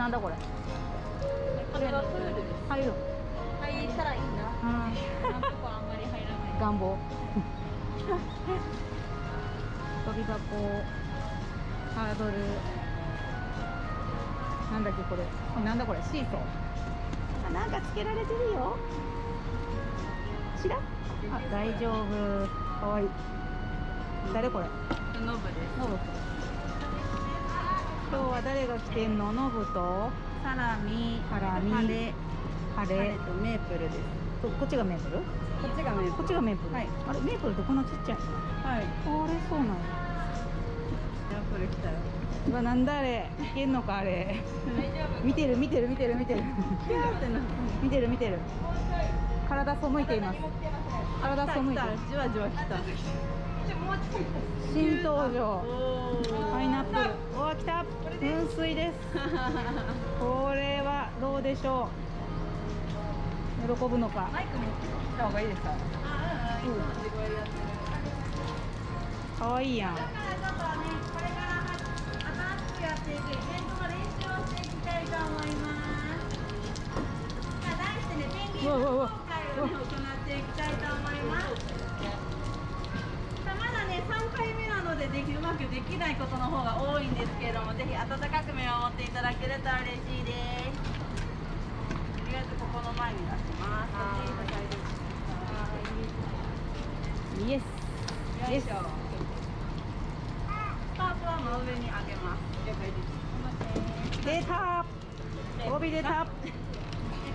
おなんだこれ。これはプールです入る。入ったらいいな。うん。今のとこあんまり入らない。願望。飛び箱。ハードル。なんだっけこれこれ。なんだこれ。シーソー。あなんかつけられてるよ。知らん？あ大丈夫。かわいい。誰これ？ノブです。ノブ今日は誰が来てんの？ノブと？サラミ。ハラミ。カレ。カレ。ーとメープルです。とこっちがメープル？こっちがメーこっちがメープル、はい。あれメープルってこんなちっちゃいの？はい。あれそうなんや。メープル来たよ。うわなんだあれ。いけんのかあれ。見てる見てる見てる見てる。見てる見てる。体背いています。体背いてる。じわじわ来た新登場。おパイナップル。うわ来た。噴水です。これはどうでしょう。喜ぶのか。マイク持ってきた方がいいですか？かわいいやん。だからちょっとね、これから新しくやっていくイベントの練習をしていきたいと思います。さあ、題してね、ペンギンの公開をね、行っていきたいと思います。で、できうまくできないことの方が多いんですけれども、ぜひ温かく見守っていただけると嬉しいです。とりあえずここの前に出します。イエスイエススタートは真上に上げます。出た。帯出た。は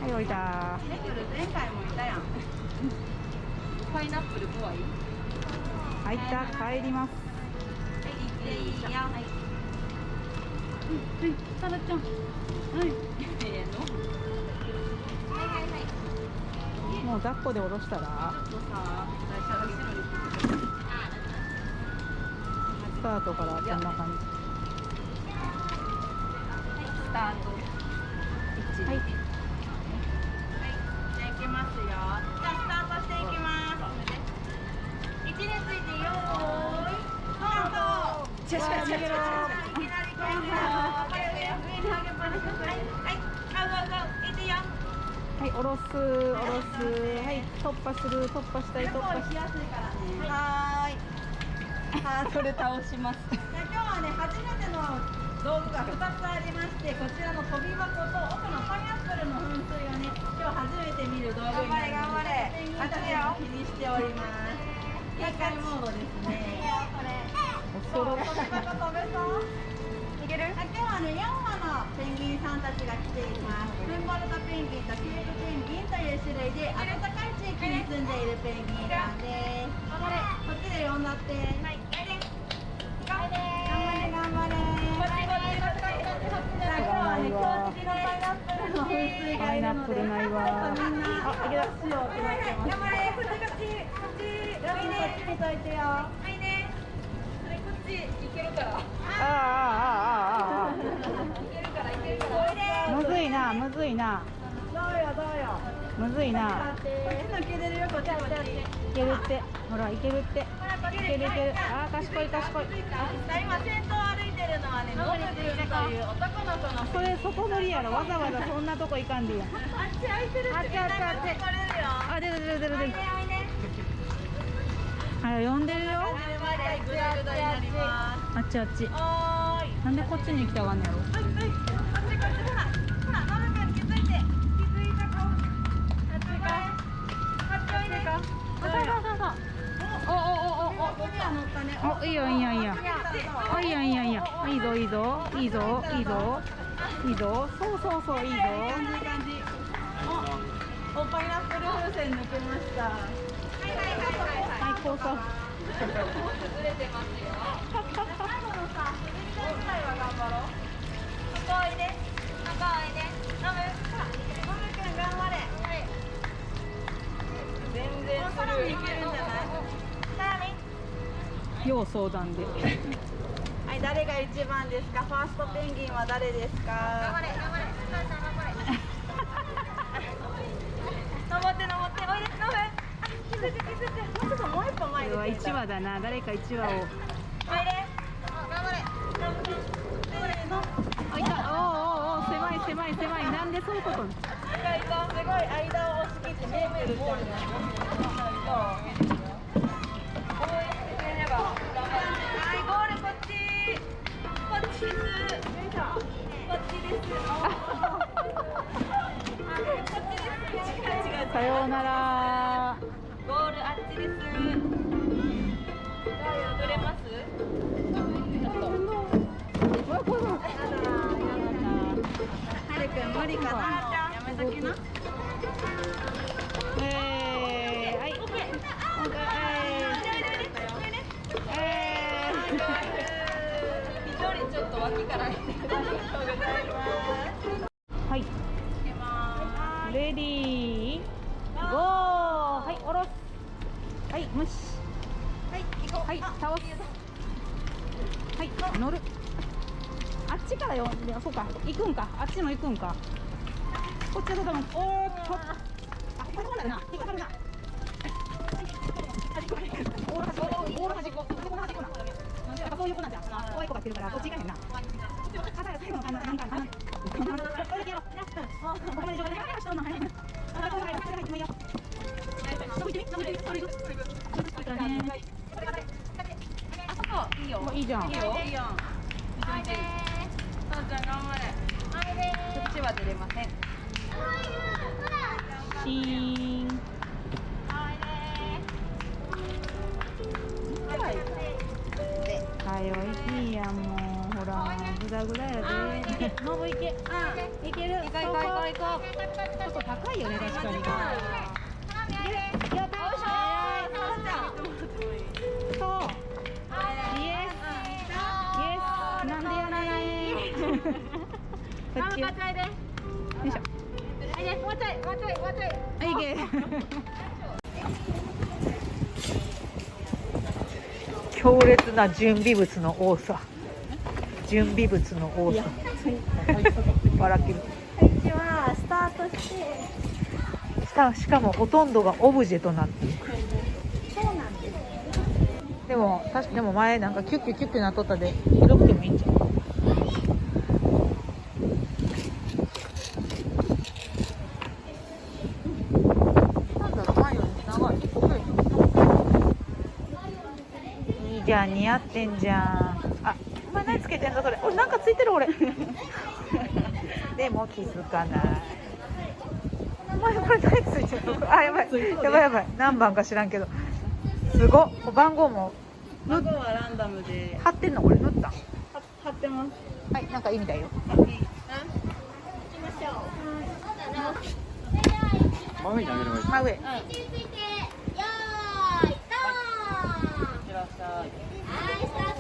い降りた。前回もいたやん。パイナップル怖い？入った。帰りますはい、行っていいよ。はい。サラちゃん。はいええのはいはいはい。もう抱っこで下ろしたらスタートからこん。な感じスタートはいはい。ゴーゴーゴー。いってよ。はい下ろす下ろすはい突破する突破したい突破しやすいからね。はーいハードル倒しますじゃあ今日はね初めての道具が2つありましてこちらの飛び箱と奥のパイナップルの噴水をね今日初めて見る道具になります頑張れ頑張れたちが気にしております警戒モードですね恐ろし飛び箱飛べそうい。ける今日はね4羽のペンギンさんたち。が来ていますフンボルトペンギンとケープペンギンという種類で暖かい地域に住んでいるペンギンさんです頑張れこっち。で呼んだってはい頑張れ頑張れ今日はね今日付きのパイナップルの噴水がいるのでみんなあいけたしようってなってます頑張れこっち。こっち。こっち。こっち。こっち。見といてよはいねそれこっち行けるから。ああああああああいけるからいけるからむずいなむずいなどうよどうよむずいなこっち抜けれるよこっちこっちいけるってほらいけるってほらこっちいけるいけるあ賢い賢い今先頭歩いてるのはねノブくんという男の子のそれ外乗りやろわざわざそんなとこ行かんでいいやんあっち空いてるってあっちあっちあっちあ出る出る出る出るはれ呼んでるよ。あっちあっち。なんでこっちに行たかんのおいいよいいよいいよ。いいよいいよいいよ。いいぞいいぞ。いいぞいいぞ。いいぞ。そうそうそういいぞ。おップル風船抜けました。はいはいはいはい最高さ最後のさ滑り台ぐらいは頑張ろうここおいでここおいでノブほらノブくん頑張れはい全然さらにいけるんじゃないさらに要相談ではい誰が一番ですかファーストペンギンは誰ですか頑張れ頑張れこれは一話だな誰か一話を入れ頑張れあいたおおお狭い狭い狭いなんでそういうことすごい間を押し切ってールさようなら。無理かな。やめときな。えー、はい。オッケーえ緑ちょっと脇から。ありがとうございますっちからよ。いやそうか。行くんか。あっちも行くんか。こっちだと多分おーっと。あここな。るな。引っかかるなオール端っこオール端っこなんでやっぱそういう子なんじゃん怖い子が来てるからこっち行かへんな。あだから最後のあのなんかあのこれだけやろうここまで上手にしとんの早いなあこれ入ってもいいよ伸びてみ伸びてみそれいくそれいくそれからねあそこいいよいいじゃんいいよいいよおいでそうちゃん頑張れおいでこっちは出れません。シーン。はよいきやもう。ほらグダグダやで。ノブいけ。いける。行こう行こう行こう。ちょっと高いよね確かに。いける。やっんこっちよよいしょ。はいいけ。強烈な準備物の多さ。準備物の多さ。笑ってるスタートしてしかもほとんどがオブジェとなっている。そうなんです。でも確かでも前なんかキュッキュキュッキュなっとったで広くてもいいんじゃんなんだろう前より長いいいじゃん似合ってんじゃん。あお前何つけてんだそれ。俺なんかついてる俺。でも気づかない。お前これ何ついてるの？あやばい。やばいやばい。何番か知らんけど。すごっ。番号も。番号はランダムで。貼ってんのこれ塗った？貼ってます。はいなんかいい。みたいよ真上に上げればいい真上。いって